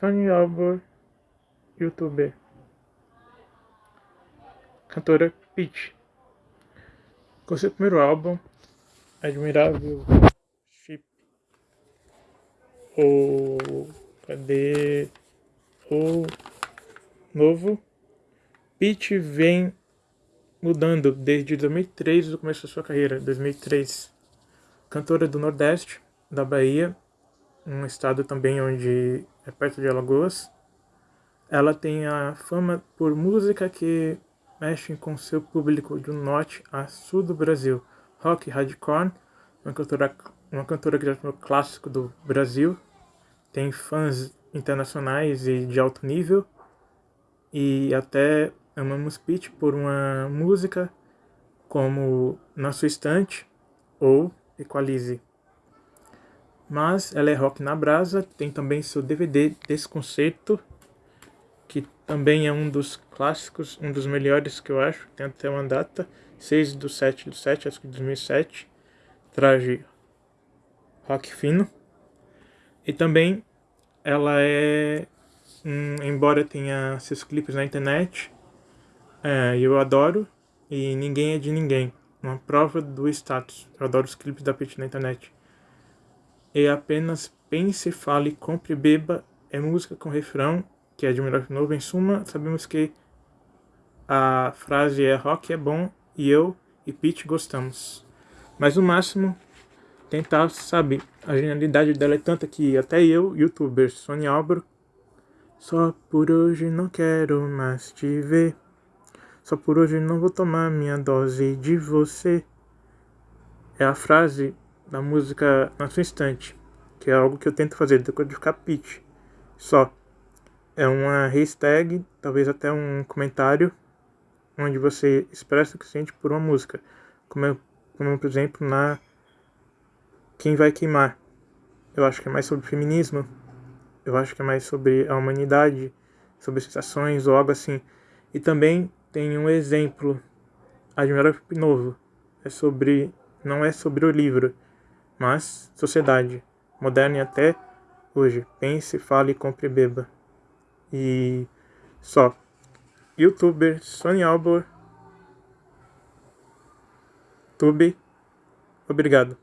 Fanny Albor, youtuber. Cantora Peach. Com seu primeiro álbum, Admirável Chip. O. Cadê? O novo. Peach vem mudando desde 2003, do começo da sua carreira, 2003. Cantora do Nordeste, da Bahia, um estado também onde é perto de Alagoas. Ela tem a fama por música que mexe com seu público do norte a sul do Brasil. Rock hardcore, uma cantora, uma cantora que já foi clássico do Brasil. Tem fãs internacionais e de alto nível. E até amamos Peach por uma música como Na Sua Estante ou Equalize. Mas ela é rock na brasa, tem também seu DVD desse concerto, que também é um dos clássicos, um dos melhores que eu acho, tem até uma data, 6 do 7 do 7, acho que 2007, traje rock fino. E também ela é, um, embora tenha seus clipes na internet, é, eu adoro e ninguém é de ninguém. Uma prova do status. Eu adoro os clipes da Pete na internet e apenas pense, fale, compre, beba é música com refrão, que é de melhor novo. Em suma, sabemos que a frase é rock é bom e eu e Pete gostamos. Mas no máximo, tentar, sabe, a genialidade dela é tanta que até eu, youtuber Sony Albro, só por hoje não quero mais te ver. Só por hoje não vou tomar minha dose de você. É a frase da música na sua instante, que é algo que eu tento fazer depois de ficar pitch. Só. É uma hashtag, talvez até um comentário, onde você expressa o que sente por uma música. Como, como por exemplo, na Quem Vai Queimar. Eu acho que é mais sobre feminismo. Eu acho que é mais sobre a humanidade, sobre sensações ou algo assim. E também tem um exemplo, Admirável Novo. É sobre, não é sobre o livro, mas sociedade moderna e até hoje. Pense, fale, compre e beba. E só. Youtuber Sony Albor. Tube. Obrigado.